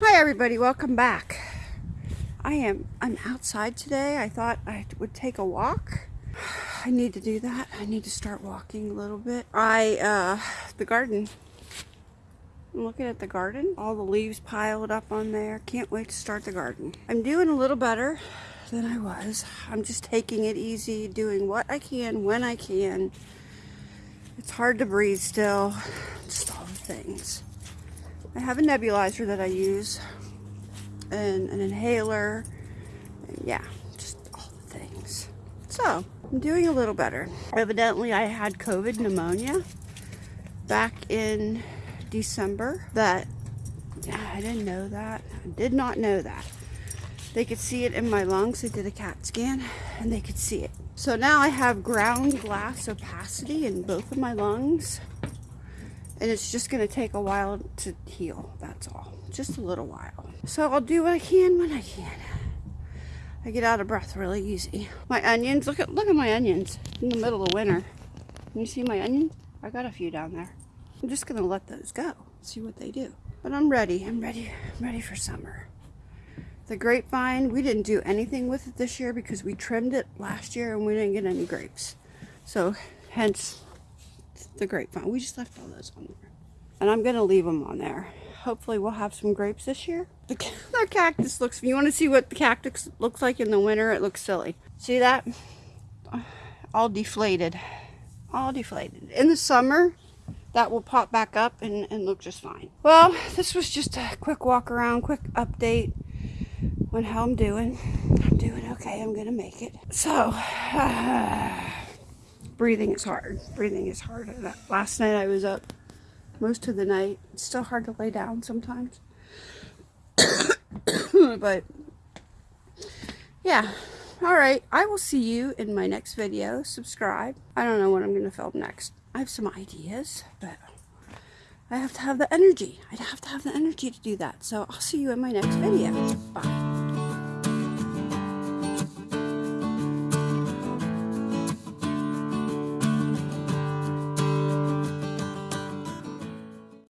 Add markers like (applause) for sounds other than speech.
Hi everybody, welcome back. I am I'm outside today. I thought I would take a walk. I need to do that. I need to start walking a little bit. I uh the garden. I'm looking at the garden. All the leaves piled up on there. Can't wait to start the garden. I'm doing a little better than I was. I'm just taking it easy, doing what I can when I can. It's hard to breathe still. Just all the things. I have a nebulizer that I use and an inhaler. And yeah just all the things. So I'm doing a little better. Evidently I had COVID pneumonia back in December that yeah, I didn't know that. I did not know that. They could see it in my lungs. They did a CAT scan and they could see it. So now I have ground glass opacity in both of my lungs and it's just going to take a while to heal that's all. Just a little while. So I'll do what I can when I can. I get out of breath really easy. My onions look at look at my onions in the middle of winter. Can you see my onions I got a few down there. I'm just gonna let those go see what they do. But I'm ready I'm ready I'm ready for summer. The grapevine we didn't do anything with it this year because we trimmed it last year and we didn't get any grapes. So hence the grapevine. We just left all those on there. And I'm going to leave them on there. Hopefully we'll have some grapes this year. The, (laughs) the cactus looks, you want to see what the cactus looks like in the winter? It looks silly. See that? All deflated. All deflated. In the summer, that will pop back up and, and look just fine. Well, this was just a quick walk around, quick update on how I'm doing. I'm doing okay. I'm going to make it. So, (sighs) uh, breathing is hard. Breathing is hard. Last night I was up most of the night. It's still hard to lay down sometimes. (coughs) but yeah. All right. I will see you in my next video. Subscribe. I don't know what I'm going to film next. I have some ideas, but I have to have the energy. I'd have to have the energy to do that. So I'll see you in my next video. Bye.